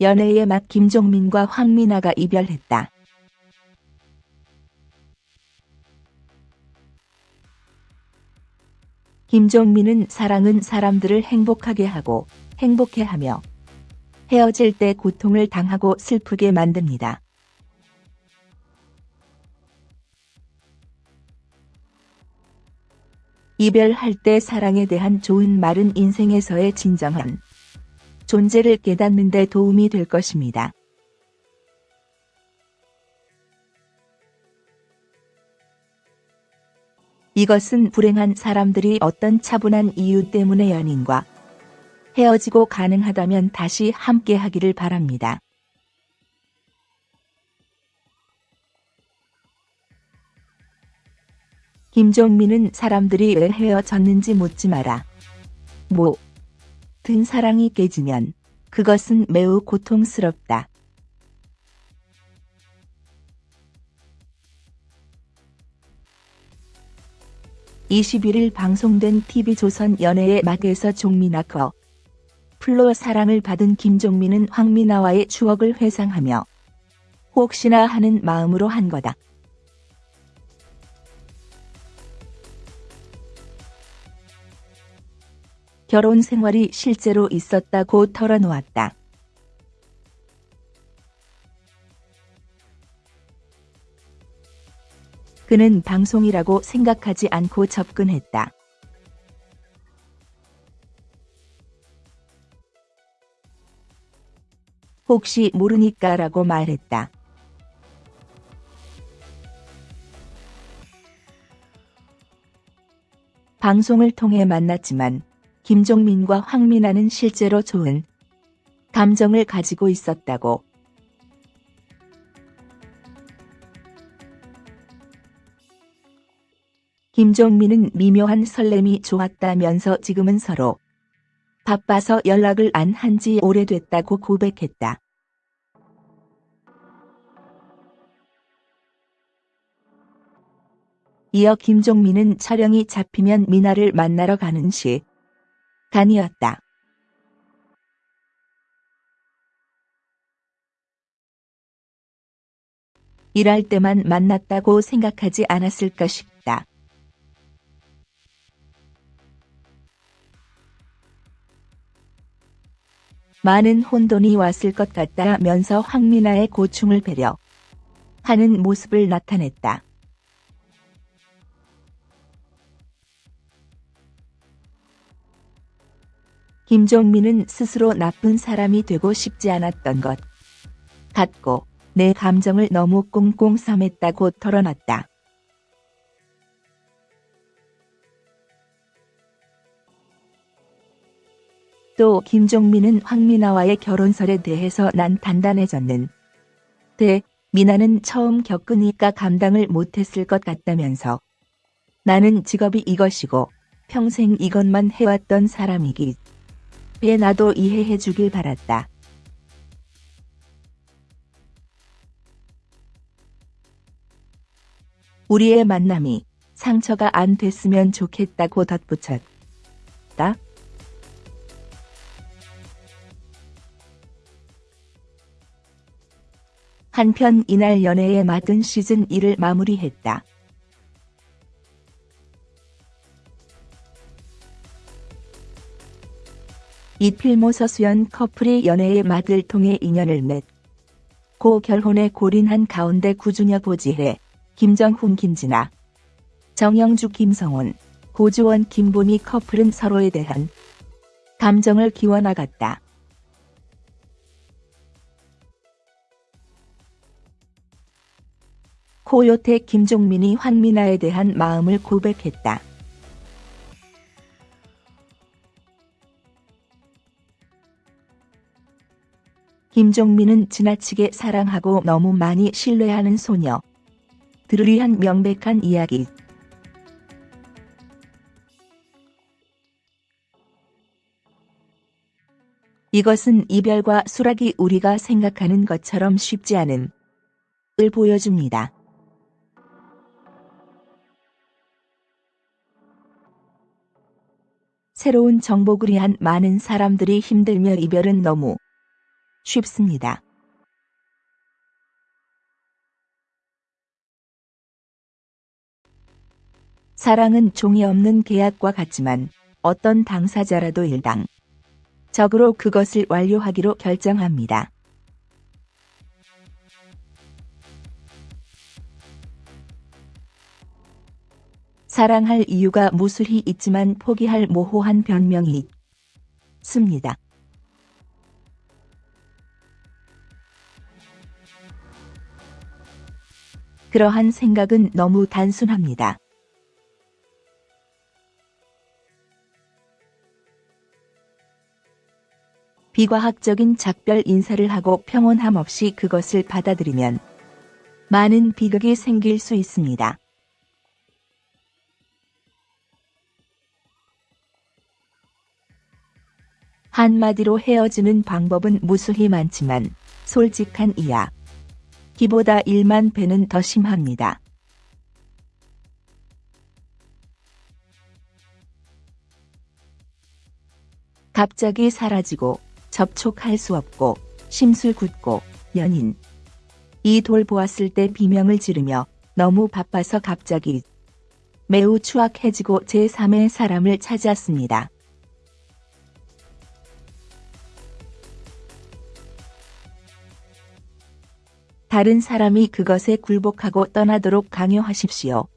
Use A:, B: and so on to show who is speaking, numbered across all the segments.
A: 연애의 맛 김종민과 황미나가 이별했다. 김종민은 사랑은 사람들을 행복하게 하고 행복해하며 헤어질 때 고통을 당하고 슬프게 만듭니다. 이별할 때 사랑에 대한 좋은 말은 인생에서의 진정한 존재를 깨닫는 데 도움이 될 것입니다. 이것은 불행한 사람들이 어떤 차분한 이유 때문에 연인과 헤어지고 가능하다면 다시 함께 하기를 바랍니다. 김종민은 사람들이 왜 헤어졌는지 묻지 마라. 뭐, 든 사랑이 깨지면 그것은 매우 고통스럽다. (21일) 방송된 TV조선 연애의 막에서 종민아 커 플로 사랑을 받은 김종민은 황미나와의 추억을 회상하며 혹시나 하는 마음으로 한 거다. 결혼 생활이 실제로 있었다고 털어놓았다. 그는 방송이라고 생각하지 않고 접근했다. 혹시 모르니까 라고 말했다. 방송을 통해 만났지만 김종민과 황미나는 실제로 좋은 감정을 가지고 있었다고. 김종민은 미묘한 설렘이 좋았다면서 지금은 서로 바빠서 연락을 안 한 지 오래됐다고 고백했다. 이어 김종민은 촬영이 잡히면 미나를 만나러 가는 시 간이었다. 일할 때만 만났다고 생각하지 않았을까 싶다. 많은 혼돈이 왔을 것 같다면서 황미나의 고충을 배려 하는 모습을 나타냈다. 김종민은 스스로 나쁜 사람이 되고 싶지 않았던 것. 같고 내 감정을 너무 꽁꽁 삼했다고 털어놨다. 또 김종민은 황미나와의 결혼설에 대해서 난 단단해졌는. 데 미나는 처음 겪으니까 감당을 못했을 것 같다면서. 나는 직업이 이것이고 평생 이것만 해왔던 사람이기 배 나도 이해해 주길 바랐다. 우리의 만남이 상처가 안 됐으면 좋겠다고 덧붙였다. 한편 이날 연애의 맡은 시즌 1을 마무리했다. 이필모 서수연 커플이 연애의 맛을 통해 인연을 맺고 결혼에 골인한 가운데 구준엽 보지혜, 김정훈 김진아, 정영주 김성훈, 고주원 김보미 커플은 서로에 대한 감정을 기워나갔다. 코요태 김종민이 황미나에 대한 마음을 고백했다. 김종민은 지나치게 사랑하고 너무 많이 신뢰하는 소녀. 들을 위한 명백한 이야기. 이것은 이별과 수락이 우리가 생각하는 것처럼 쉽지 않은 을 보여줍니다. 새로운 정복을 위한 많은 사람들이 힘들며 이별은 너무 쉽습니다. 사랑은 종이 없는 계약과 같지만 어떤 당사자라도 일당 적으로 그것을 완료하기로 결정합니다. 사랑할 이유가 무술히 있지만 포기할 모호한 변명이 있습니다. 그러한 생각은 너무 단순합니다. 비과학적인 작별 인사를 하고 평온함 없이 그것을 받아들이면 많은 비극이 생길 수 있습니다. 한마디로 헤어지는 방법은 무수히 많지만 솔직한 이야. 기보다 1만 배는 더 심합니다. 갑자기 사라지고 접촉할 수 없고 심술 굳고 연인 이 돌 보았을 때 비명을 지르며 너무 바빠서 갑자기 매우 추악해지고 제3의 사람을 찾았습니다. 다른 사람이 그것에 굴복하고 떠나도록 강요하십시오.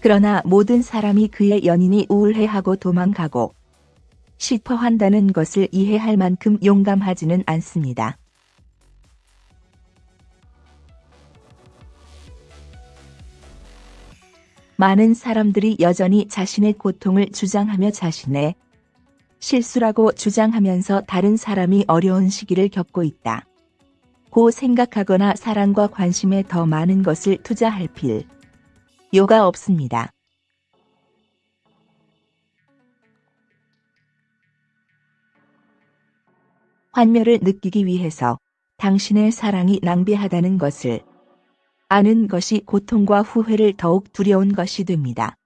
A: 그러나 모든 사람이 그의 연인이 우울해하고 도망가고 싶어 한다는 것을 이해할 만큼 용감하지는 않습니다. 많은 사람들이 여전히 자신의 고통을 주장하며 자신의 실수라고 주장하면서 다른 사람이 어려운 시기를 겪고 있다. 고 생각하거나 사랑과 관심에 더 많은 것을 투자할 필 요가 없습니다. 환멸을 느끼기 위해서 당신의 사랑이 낭비하다는 것을 아는 것이 고통과 후회를 더욱 두려운 것이 됩니다.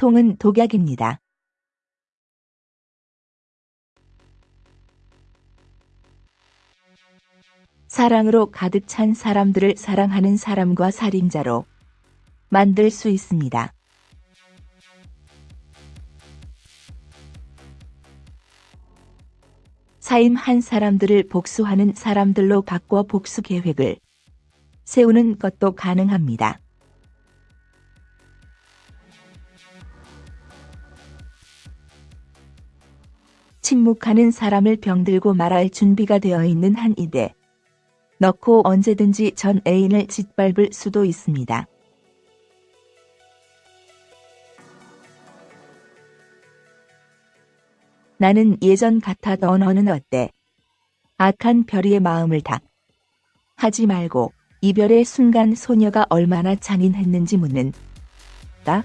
A: 통은 독약입니다. 사랑으로 가득 찬 사람들을 사랑하는 사람과 살인자로 만들 수 있습니다. 사임한 사람들을 복수하는 사람들로 바꿔 복수 계획을 세우는 것도 가능합니다. 침묵하는 사람을 병들고 말할 준비가 되어 있는 한 입에 넣고 언제든지 전 애인을 짓밟을 수도 있습니다. 나는 예전 같아던 너는 어때? 악한 별이의 마음을 다 하지 말고 이별의 순간 소녀가 얼마나 잔인했는지 묻는 다